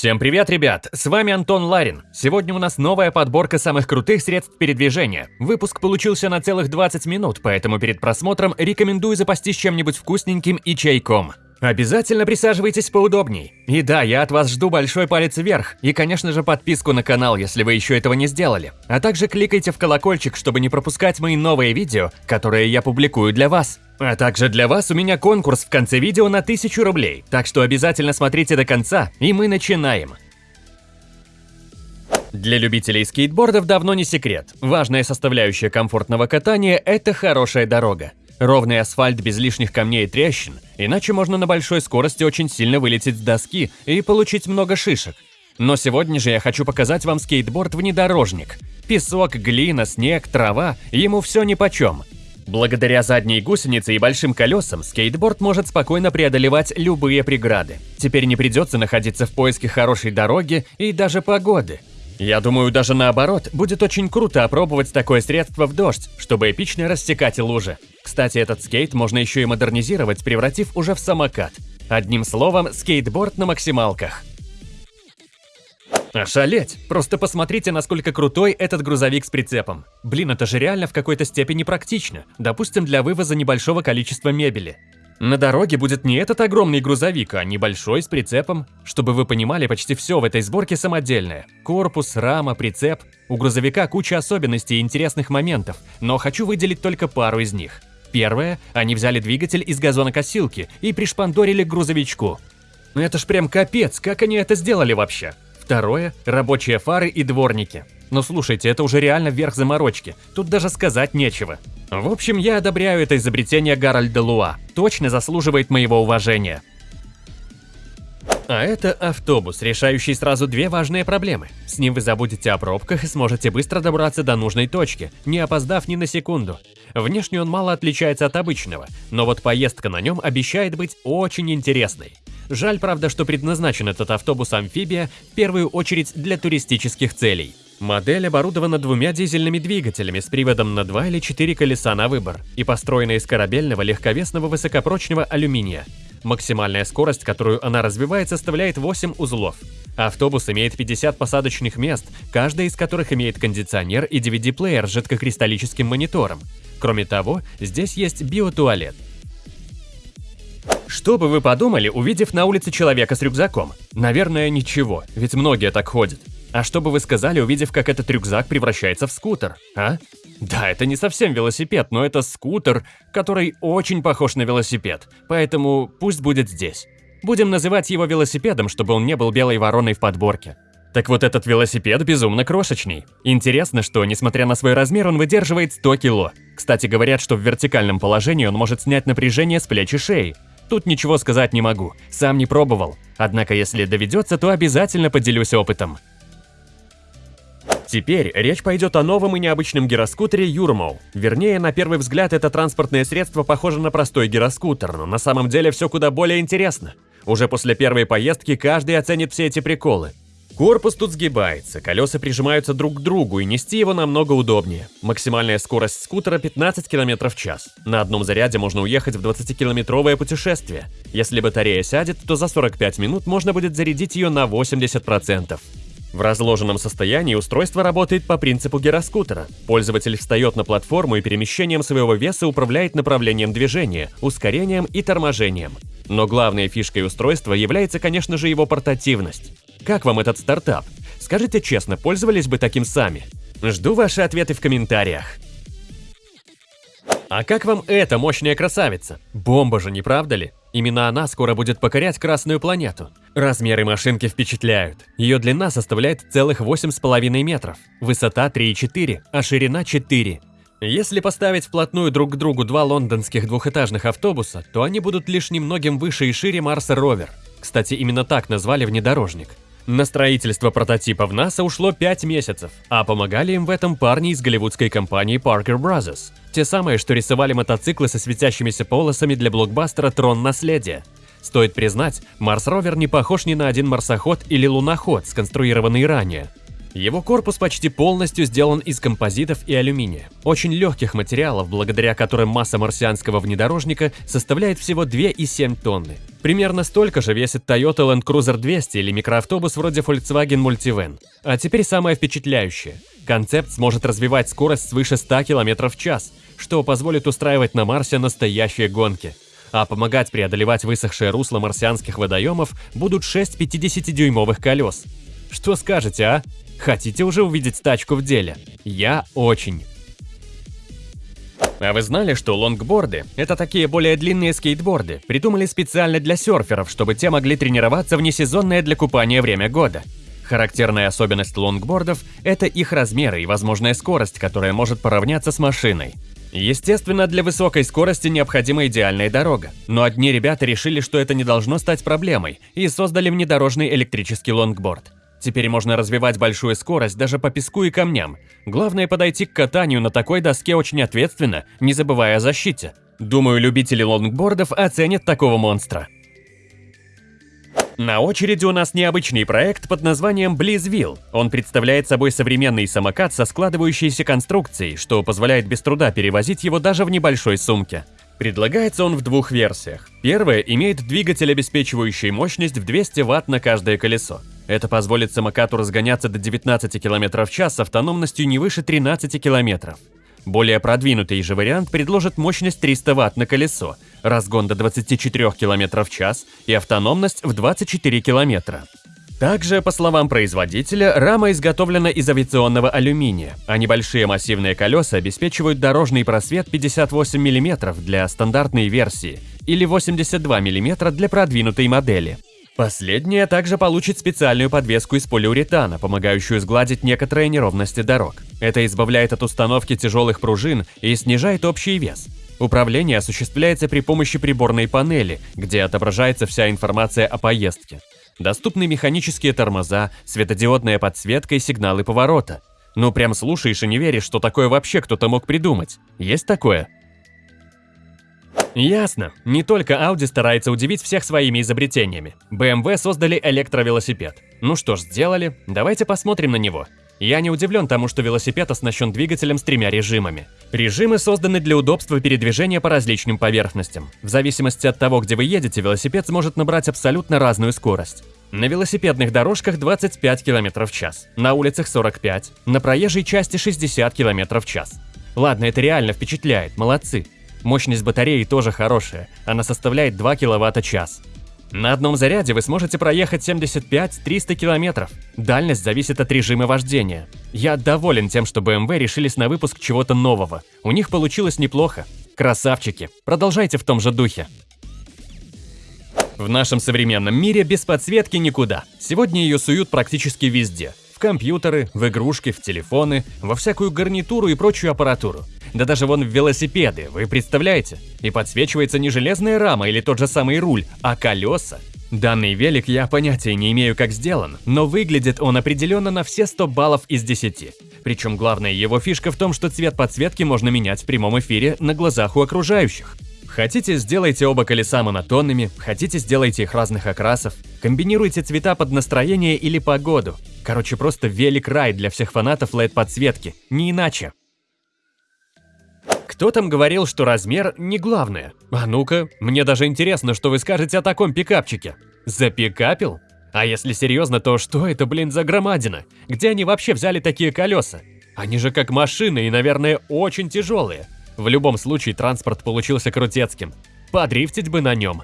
Всем привет, ребят! С вами Антон Ларин. Сегодня у нас новая подборка самых крутых средств передвижения. Выпуск получился на целых 20 минут, поэтому перед просмотром рекомендую запастись чем-нибудь вкусненьким и чайком. Обязательно присаживайтесь поудобней. И да, я от вас жду большой палец вверх и, конечно же, подписку на канал, если вы еще этого не сделали. А также кликайте в колокольчик, чтобы не пропускать мои новые видео, которые я публикую для вас. А также для вас у меня конкурс в конце видео на 1000 рублей, так что обязательно смотрите до конца, и мы начинаем. Для любителей скейтбордов давно не секрет. Важная составляющая комфортного катания – это хорошая дорога. Ровный асфальт без лишних камней и трещин, иначе можно на большой скорости очень сильно вылететь с доски и получить много шишек. Но сегодня же я хочу показать вам скейтборд-внедорожник. Песок, глина, снег, трава – ему все нипочем. Благодаря задней гусенице и большим колесам скейтборд может спокойно преодолевать любые преграды. Теперь не придется находиться в поиске хорошей дороги и даже погоды. Я думаю, даже наоборот, будет очень круто опробовать такое средство в дождь, чтобы эпично рассекать лужи. Кстати, этот скейт можно еще и модернизировать, превратив уже в самокат. Одним словом, скейтборд на максималках. Ошалеть! Просто посмотрите, насколько крутой этот грузовик с прицепом. Блин, это же реально в какой-то степени практично. Допустим, для вывоза небольшого количества мебели. На дороге будет не этот огромный грузовик, а небольшой с прицепом. Чтобы вы понимали, почти все в этой сборке самодельное. Корпус, рама, прицеп. У грузовика куча особенностей и интересных моментов, но хочу выделить только пару из них. Первое, они взяли двигатель из газонокосилки и пришпандорили к грузовичку. Это ж прям капец, как они это сделали вообще? Второе – рабочие фары и дворники. Но слушайте, это уже реально верх заморочки, тут даже сказать нечего. В общем, я одобряю это изобретение Гарольда Луа. Точно заслуживает моего уважения. А это автобус, решающий сразу две важные проблемы. С ним вы забудете о пробках и сможете быстро добраться до нужной точки, не опоздав ни на секунду. Внешне он мало отличается от обычного, но вот поездка на нем обещает быть очень интересной. Жаль, правда, что предназначен этот автобус-амфибия в первую очередь для туристических целей. Модель оборудована двумя дизельными двигателями с приводом на два или четыре колеса на выбор и построена из корабельного легковесного высокопрочного алюминия. Максимальная скорость, которую она развивает, составляет 8 узлов. Автобус имеет 50 посадочных мест, каждая из которых имеет кондиционер и DVD-плеер с жидкокристаллическим монитором. Кроме того, здесь есть биотуалет. Что бы вы подумали, увидев на улице человека с рюкзаком? Наверное, ничего, ведь многие так ходят. А что бы вы сказали, увидев, как этот рюкзак превращается в скутер, а? Да, это не совсем велосипед, но это скутер, который очень похож на велосипед, поэтому пусть будет здесь. Будем называть его велосипедом, чтобы он не был белой вороной в подборке. Так вот этот велосипед безумно крошечный. Интересно, что, несмотря на свой размер, он выдерживает 100 кило. Кстати, говорят, что в вертикальном положении он может снять напряжение с плеч и шеи. Тут ничего сказать не могу, сам не пробовал. Однако, если доведется, то обязательно поделюсь опытом. Теперь речь пойдет о новом и необычном гироскутере Юрмоу. Вернее, на первый взгляд это транспортное средство похоже на простой гироскутер, но на самом деле все куда более интересно. Уже после первой поездки каждый оценит все эти приколы. Корпус тут сгибается, колеса прижимаются друг к другу и нести его намного удобнее. Максимальная скорость скутера 15 км в час. На одном заряде можно уехать в 20-километровое путешествие. Если батарея сядет, то за 45 минут можно будет зарядить ее на 80%. В разложенном состоянии устройство работает по принципу гироскутера. Пользователь встает на платформу и перемещением своего веса управляет направлением движения, ускорением и торможением. Но главной фишкой устройства является, конечно же, его портативность. Как вам этот стартап? Скажите честно, пользовались бы таким сами? Жду ваши ответы в комментариях. А как вам эта мощная красавица? Бомба же, не правда ли? Именно она скоро будет покорять Красную планету. Размеры машинки впечатляют. Ее длина составляет целых 8,5 метров, высота 3,4, а ширина 4. Если поставить вплотную друг к другу два лондонских двухэтажных автобуса, то они будут лишь немногим выше и шире Марса Ровер. Кстати, именно так назвали внедорожник. На строительство прототипа в НАСА ушло 5 месяцев, а помогали им в этом парни из голливудской компании Parker Brothers. Те самые, что рисовали мотоциклы со светящимися полосами для блокбастера «Трон наследия». Стоит признать, Марс Ровер не похож ни на один марсоход или луноход, сконструированный ранее. Его корпус почти полностью сделан из композитов и алюминия, очень легких материалов, благодаря которым масса марсианского внедорожника составляет всего 2,7 тонны. Примерно столько же весит Toyota Land Cruiser 200 или микроавтобус вроде Volkswagen Multivan. А теперь самое впечатляющее. Концепт сможет развивать скорость свыше 100 км в час, что позволит устраивать на Марсе настоящие гонки. А помогать преодолевать высохшее русло марсианских водоемов будут 6 50-дюймовых колес. Что скажете, а? Хотите уже увидеть тачку в деле? Я очень. А вы знали, что лонгборды – это такие более длинные скейтборды, придумали специально для серферов, чтобы те могли тренироваться в несезонное для купания время года? Характерная особенность лонгбордов – это их размеры и возможная скорость, которая может поравняться с машиной. Естественно, для высокой скорости необходима идеальная дорога, но одни ребята решили, что это не должно стать проблемой, и создали внедорожный электрический лонгборд. Теперь можно развивать большую скорость даже по песку и камням. Главное подойти к катанию на такой доске очень ответственно, не забывая о защите. Думаю, любители лонгбордов оценят такого монстра. На очереди у нас необычный проект под названием Blizwheel. Он представляет собой современный самокат со складывающейся конструкцией, что позволяет без труда перевозить его даже в небольшой сумке. Предлагается он в двух версиях. Первая имеет двигатель, обеспечивающий мощность в 200 Вт на каждое колесо. Это позволит самокату разгоняться до 19 км в час с автономностью не выше 13 км. Более продвинутый же вариант предложит мощность 300 Вт на колесо, разгон до 24 км в час и автономность в 24 км. Также, по словам производителя, рама изготовлена из авиационного алюминия, а небольшие массивные колеса обеспечивают дорожный просвет 58 мм для стандартной версии или 82 мм для продвинутой модели. Последняя также получит специальную подвеску из полиуретана, помогающую сгладить некоторые неровности дорог. Это избавляет от установки тяжелых пружин и снижает общий вес. Управление осуществляется при помощи приборной панели, где отображается вся информация о поездке. Доступны механические тормоза, светодиодная подсветка и сигналы поворота. Ну прям слушаешь и не веришь, что такое вообще кто-то мог придумать. Есть такое? Ясно. Не только Audi старается удивить всех своими изобретениями. BMW создали электровелосипед. Ну что ж, сделали. Давайте посмотрим на него. Я не удивлен тому, что велосипед оснащен двигателем с тремя режимами. Режимы созданы для удобства передвижения по различным поверхностям. В зависимости от того, где вы едете, велосипед сможет набрать абсолютно разную скорость. На велосипедных дорожках 25 км в час, на улицах 45, на проезжей части 60 км в час. Ладно, это реально впечатляет, молодцы. Мощность батареи тоже хорошая, она составляет 2 кВт-час. На одном заряде вы сможете проехать 75-300 км. Дальность зависит от режима вождения. Я доволен тем, что BMW решились на выпуск чего-то нового. У них получилось неплохо. Красавчики, продолжайте в том же духе. В нашем современном мире без подсветки никуда. Сегодня ее суют практически везде. В компьютеры, в игрушки, в телефоны, во всякую гарнитуру и прочую аппаратуру. Да даже вон в велосипеды, вы представляете? И подсвечивается не железная рама или тот же самый руль, а колеса. Данный велик я понятия не имею, как сделан, но выглядит он определенно на все 100 баллов из 10. Причем главная его фишка в том, что цвет подсветки можно менять в прямом эфире на глазах у окружающих. Хотите, сделайте оба колеса монотонными, хотите, сделайте их разных окрасов. Комбинируйте цвета под настроение или погоду. Короче, просто велик-рай для всех фанатов LED-подсветки, не иначе. Кто там говорил, что размер не главное? А ну-ка, мне даже интересно, что вы скажете о таком пикапчике. Запикапил? А если серьезно, то что это, блин, за громадина? Где они вообще взяли такие колеса? Они же как машины и, наверное, очень тяжелые. В любом случае, транспорт получился крутецким. Подрифтить бы на нем.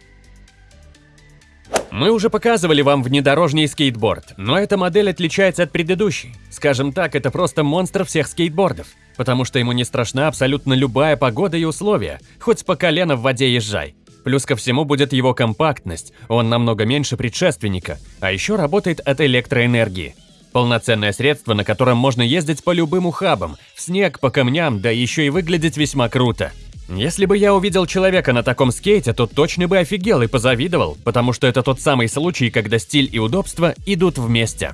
Мы уже показывали вам внедорожный скейтборд, но эта модель отличается от предыдущей. Скажем так, это просто монстр всех скейтбордов потому что ему не страшна абсолютно любая погода и условия, хоть по колено в воде езжай. Плюс ко всему будет его компактность, он намного меньше предшественника, а еще работает от электроэнергии. Полноценное средство, на котором можно ездить по любым ухабам, в снег, по камням, да еще и выглядеть весьма круто. Если бы я увидел человека на таком скейте, то точно бы офигел и позавидовал, потому что это тот самый случай, когда стиль и удобство идут вместе.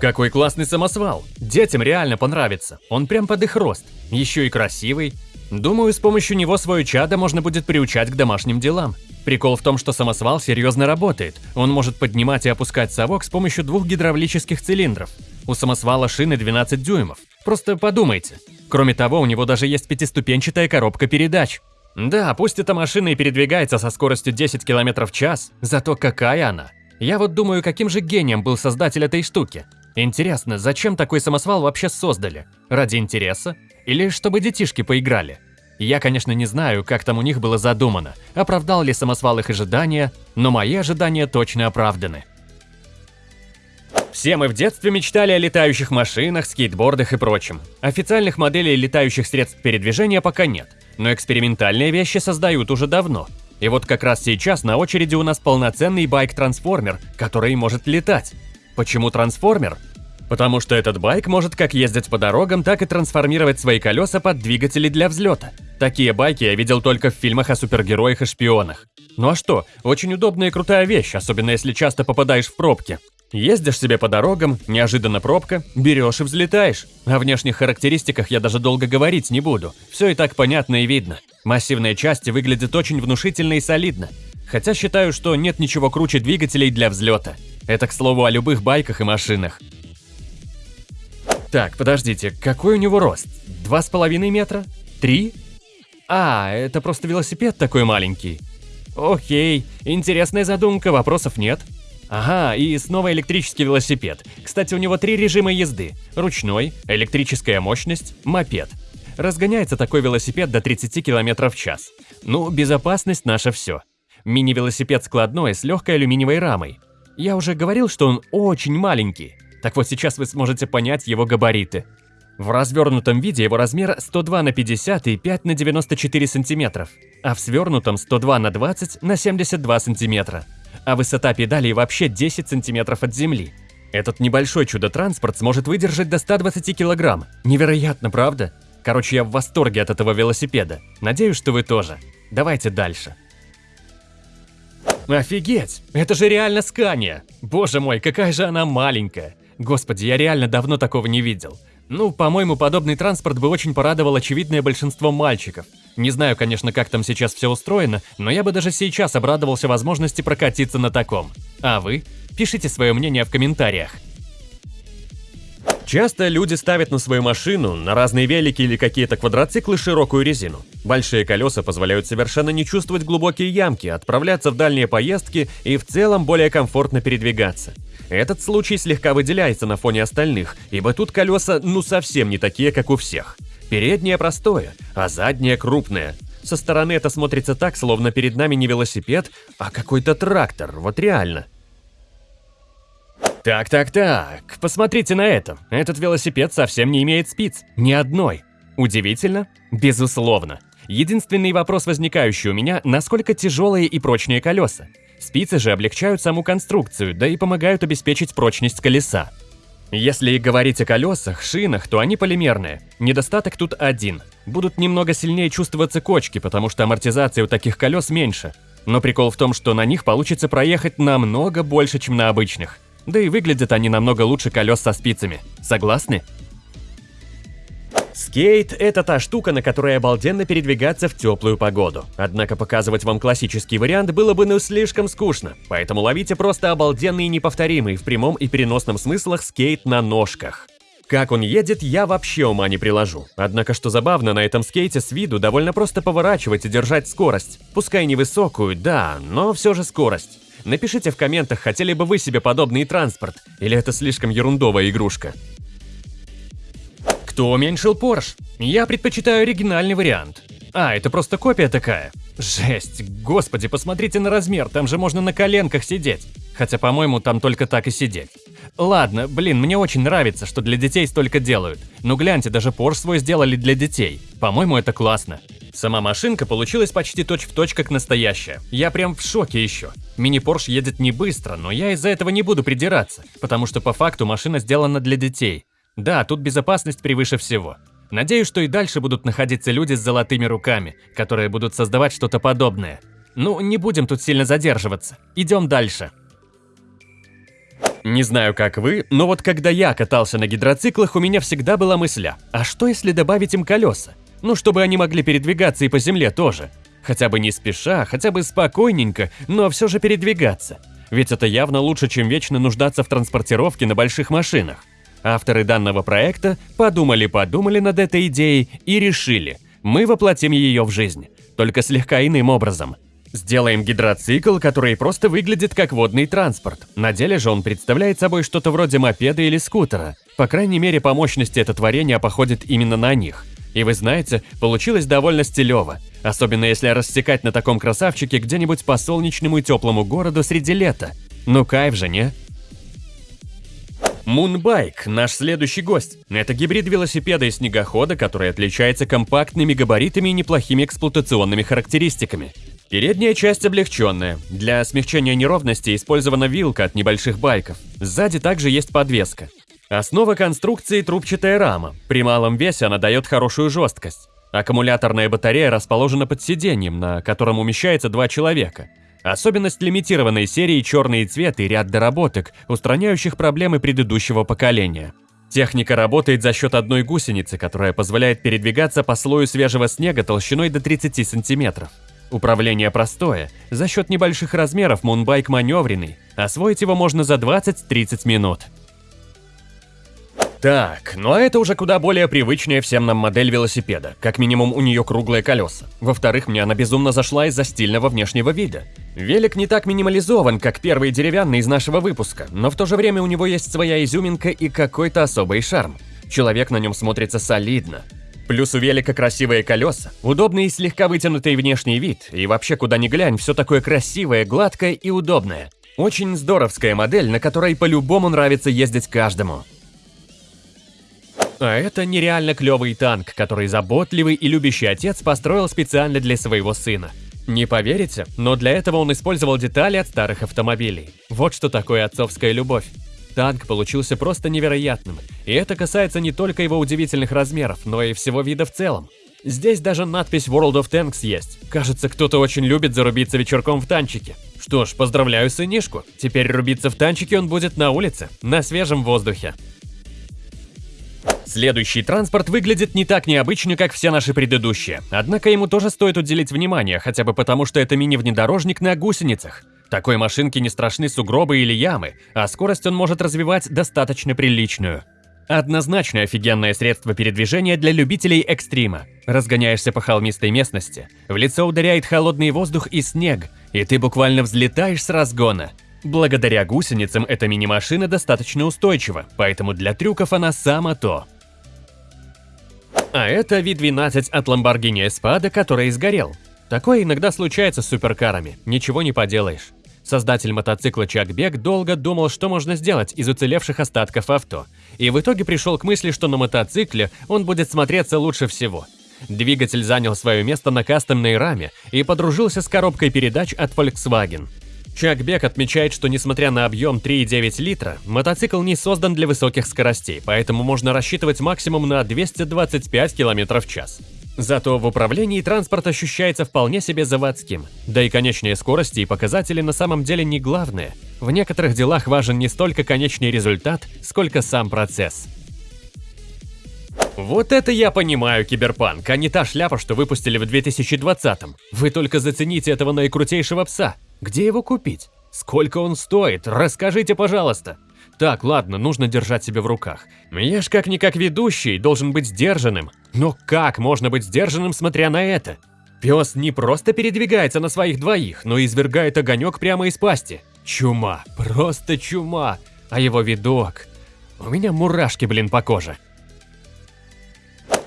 Какой классный самосвал. Детям реально понравится. Он прям под их рост. Еще и красивый. Думаю, с помощью него свое чадо можно будет приучать к домашним делам. Прикол в том, что самосвал серьезно работает. Он может поднимать и опускать совок с помощью двух гидравлических цилиндров. У самосвала шины 12 дюймов. Просто подумайте. Кроме того, у него даже есть пятиступенчатая коробка передач. Да, пусть эта машина и передвигается со скоростью 10 км в час, зато какая она. Я вот думаю, каким же гением был создатель этой штуки. Интересно, зачем такой самосвал вообще создали? Ради интереса? Или чтобы детишки поиграли? Я, конечно, не знаю, как там у них было задумано, оправдал ли самосвал их ожидания, но мои ожидания точно оправданы. Все мы в детстве мечтали о летающих машинах, скейтбордах и прочем. Официальных моделей летающих средств передвижения пока нет, но экспериментальные вещи создают уже давно. И вот как раз сейчас на очереди у нас полноценный байк-трансформер, который может летать. Почему трансформер? Потому что этот байк может как ездить по дорогам, так и трансформировать свои колеса под двигатели для взлета. Такие байки я видел только в фильмах о супергероях и шпионах. Ну а что, очень удобная и крутая вещь, особенно если часто попадаешь в пробки. Ездишь себе по дорогам, неожиданно пробка, берешь и взлетаешь. О внешних характеристиках я даже долго говорить не буду. Все и так понятно и видно. Массивные части выглядят очень внушительно и солидно. Хотя считаю, что нет ничего круче двигателей для взлета. Это, к слову, о любых байках и машинах. Так, подождите, какой у него рост? Два с половиной метра? Три? А, это просто велосипед такой маленький. Окей, интересная задумка, вопросов нет. Ага, и снова электрический велосипед. Кстати, у него три режима езды. Ручной, электрическая мощность, мопед. Разгоняется такой велосипед до 30 км в час. Ну, безопасность наше все. Мини-велосипед складной с легкой алюминиевой рамой. Я уже говорил, что он очень маленький. Так вот сейчас вы сможете понять его габариты. В развернутом виде его размер 102 на 50 и 5 на 94 сантиметров, а в свернутом 102 на 20 на 72 сантиметра а высота педалей вообще 10 сантиметров от земли. Этот небольшой чудо-транспорт сможет выдержать до 120 килограмм. Невероятно, правда? Короче, я в восторге от этого велосипеда. Надеюсь, что вы тоже. Давайте дальше. Офигеть! Это же реально Скания! Боже мой, какая же она маленькая! Господи, я реально давно такого не видел. Ну, по-моему, подобный транспорт бы очень порадовал очевидное большинство мальчиков. Не знаю, конечно, как там сейчас все устроено, но я бы даже сейчас обрадовался возможности прокатиться на таком. А вы? Пишите свое мнение в комментариях. Часто люди ставят на свою машину, на разные велики или какие-то квадроциклы широкую резину. Большие колеса позволяют совершенно не чувствовать глубокие ямки, отправляться в дальние поездки и в целом более комфортно передвигаться. Этот случай слегка выделяется на фоне остальных, ибо тут колеса ну совсем не такие, как у всех. Переднее простое, а заднее крупное. Со стороны это смотрится так, словно перед нами не велосипед, а какой-то трактор, вот реально. Так-так-так, посмотрите на это. Этот велосипед совсем не имеет спиц, ни одной. Удивительно? Безусловно. Единственный вопрос, возникающий у меня, насколько тяжелые и прочные колеса. Спицы же облегчают саму конструкцию, да и помогают обеспечить прочность колеса. Если говорить о колесах, шинах, то они полимерные. Недостаток тут один. Будут немного сильнее чувствоваться кочки, потому что амортизация у таких колес меньше. Но прикол в том, что на них получится проехать намного больше, чем на обычных. Да и выглядят они намного лучше колес со спицами. Согласны? Скейт – это та штука, на которой обалденно передвигаться в теплую погоду. Однако показывать вам классический вариант было бы ну слишком скучно, поэтому ловите просто обалденный и неповторимый в прямом и переносном смыслах скейт на ножках. Как он едет, я вообще ума не приложу. Однако, что забавно, на этом скейте с виду довольно просто поворачивать и держать скорость. Пускай невысокую, да, но все же скорость. Напишите в комментах, хотели бы вы себе подобный транспорт, или это слишком ерундовая игрушка. Кто уменьшил Porsche? Я предпочитаю оригинальный вариант. А, это просто копия такая. Жесть, господи, посмотрите на размер, там же можно на коленках сидеть. Хотя, по-моему, там только так и сидеть. Ладно, блин, мне очень нравится, что для детей столько делают. Ну гляньте, даже Porsche свой сделали для детей. По-моему, это классно. Сама машинка получилась почти точь-в-точь точь как настоящая. Я прям в шоке еще. Мини-Порш едет не быстро, но я из-за этого не буду придираться, потому что по факту машина сделана для детей. Да, тут безопасность превыше всего. Надеюсь, что и дальше будут находиться люди с золотыми руками, которые будут создавать что-то подобное. Ну, не будем тут сильно задерживаться. Идем дальше. Не знаю, как вы, но вот когда я катался на гидроциклах, у меня всегда была мысля, а что если добавить им колеса? Ну, чтобы они могли передвигаться и по земле тоже. Хотя бы не спеша, хотя бы спокойненько, но все же передвигаться. Ведь это явно лучше, чем вечно нуждаться в транспортировке на больших машинах. Авторы данного проекта подумали-подумали над этой идеей и решили, мы воплотим ее в жизнь, только слегка иным образом. Сделаем гидроцикл, который просто выглядит как водный транспорт. На деле же он представляет собой что-то вроде мопеда или скутера. По крайней мере, по мощности это творение походит именно на них. И вы знаете, получилось довольно стилево. Особенно если рассекать на таком красавчике где-нибудь по солнечному и теплому городу среди лета. Ну кайф же, не? Мунбайк – наш следующий гость. Это гибрид велосипеда и снегохода, который отличается компактными габаритами и неплохими эксплуатационными характеристиками. Передняя часть облегченная. Для смягчения неровности использована вилка от небольших байков. Сзади также есть подвеска. Основа конструкции – трубчатая рама. При малом весе она дает хорошую жесткость. Аккумуляторная батарея расположена под сиденьем, на котором умещается два человека. Особенность лимитированной серии черный цвет и ряд доработок, устраняющих проблемы предыдущего поколения. Техника работает за счет одной гусеницы, которая позволяет передвигаться по слою свежего снега толщиной до 30 сантиметров. Управление простое, за счет небольших размеров мунбайк маневренный, освоить его можно за 20-30 минут. Так, ну а это уже куда более привычная всем нам модель велосипеда. Как минимум у нее круглые колеса. Во-вторых, мне она безумно зашла из-за стильного внешнего вида. Велик не так минимализован, как первый деревянный из нашего выпуска, но в то же время у него есть своя изюминка и какой-то особый шарм. Человек на нем смотрится солидно. Плюс у велика красивые колеса, удобный и слегка вытянутый внешний вид, и вообще куда ни глянь, все такое красивое, гладкое и удобное. Очень здоровская модель, на которой по-любому нравится ездить каждому. А это нереально клевый танк, который заботливый и любящий отец построил специально для своего сына. Не поверите, но для этого он использовал детали от старых автомобилей. Вот что такое отцовская любовь. Танк получился просто невероятным, и это касается не только его удивительных размеров, но и всего вида в целом. Здесь даже надпись World of Tanks есть. Кажется, кто-то очень любит зарубиться вечерком в танчике. Что ж, поздравляю сынишку. Теперь рубиться в танчике он будет на улице, на свежем воздухе. Следующий транспорт выглядит не так необычно, как все наши предыдущие. Однако ему тоже стоит уделить внимание, хотя бы потому, что это мини-внедорожник на гусеницах. Такой машинке не страшны сугробы или ямы, а скорость он может развивать достаточно приличную. Однозначно офигенное средство передвижения для любителей экстрима. Разгоняешься по холмистой местности, в лицо ударяет холодный воздух и снег, и ты буквально взлетаешь с разгона. Благодаря гусеницам эта мини-машина достаточно устойчива, поэтому для трюков она сама то. А это V12 от Lamborghini Espada, который сгорел. Такое иногда случается с суперкарами, ничего не поделаешь. Создатель мотоцикла Чак Бек долго думал, что можно сделать из уцелевших остатков авто, и в итоге пришел к мысли, что на мотоцикле он будет смотреться лучше всего. Двигатель занял свое место на кастомной раме и подружился с коробкой передач от Volkswagen. Чак Бек отмечает, что несмотря на объем 3,9 литра, мотоцикл не создан для высоких скоростей, поэтому можно рассчитывать максимум на 225 км в час. Зато в управлении транспорт ощущается вполне себе заводским. Да и конечные скорости и показатели на самом деле не главное. В некоторых делах важен не столько конечный результат, сколько сам процесс. Вот это я понимаю, киберпанк, а не та шляпа, что выпустили в 2020-м. Вы только зацените этого наикрутейшего пса. Где его купить? Сколько он стоит? Расскажите, пожалуйста. Так, ладно, нужно держать себя в руках. Я ж как-никак ведущий, должен быть сдержанным. Но как можно быть сдержанным, смотря на это? Пес не просто передвигается на своих двоих, но извергает огонек прямо из пасти. Чума, просто чума. А его видок... У меня мурашки, блин, по коже.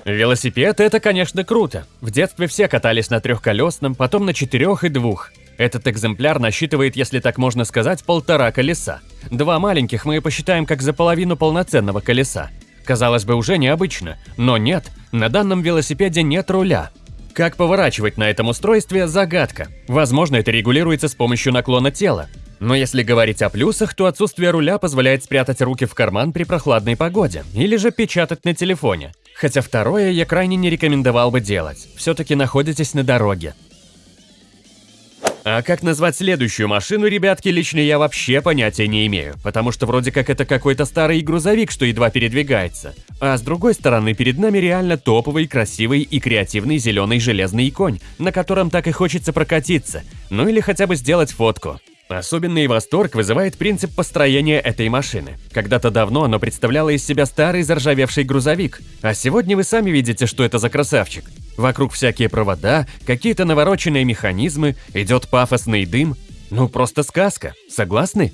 Велосипед – это, конечно, круто. В детстве все катались на трехколесном, потом на четырех и двух. Этот экземпляр насчитывает, если так можно сказать, полтора колеса. Два маленьких мы посчитаем как за половину полноценного колеса. Казалось бы, уже необычно, но нет, на данном велосипеде нет руля. Как поворачивать на этом устройстве – загадка. Возможно, это регулируется с помощью наклона тела. Но если говорить о плюсах, то отсутствие руля позволяет спрятать руки в карман при прохладной погоде или же печатать на телефоне. Хотя второе я крайне не рекомендовал бы делать, все-таки находитесь на дороге. А как назвать следующую машину, ребятки, лично я вообще понятия не имею, потому что вроде как это какой-то старый грузовик, что едва передвигается. А с другой стороны, перед нами реально топовый, красивый и креативный зеленый железный конь, на котором так и хочется прокатиться, ну или хотя бы сделать фотку. Особенный восторг вызывает принцип построения этой машины. Когда-то давно оно представляло из себя старый заржавевший грузовик, а сегодня вы сами видите, что это за красавчик. Вокруг всякие провода, какие-то навороченные механизмы, идет пафосный дым. Ну просто сказка, согласны?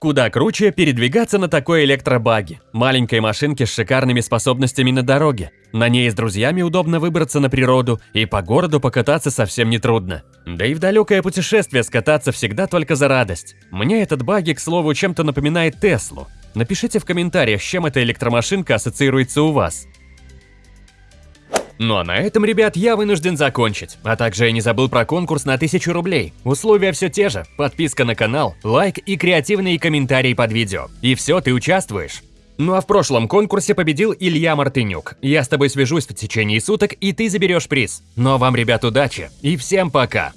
Куда круче передвигаться на такой электробаге, маленькой машинке с шикарными способностями на дороге. На ней с друзьями удобно выбраться на природу, и по городу покататься совсем не трудно. Да и в далекое путешествие скататься всегда только за радость. Мне этот баги, к слову, чем-то напоминает Теслу. Напишите в комментариях, с чем эта электромашинка ассоциируется у вас. Ну а на этом, ребят, я вынужден закончить. А также я не забыл про конкурс на 1000 рублей. Условия все те же. Подписка на канал, лайк и креативные комментарии под видео. И все, ты участвуешь. Ну а в прошлом конкурсе победил Илья Мартынюк. Я с тобой свяжусь в течение суток, и ты заберешь приз. Ну а вам, ребят, удачи и всем пока!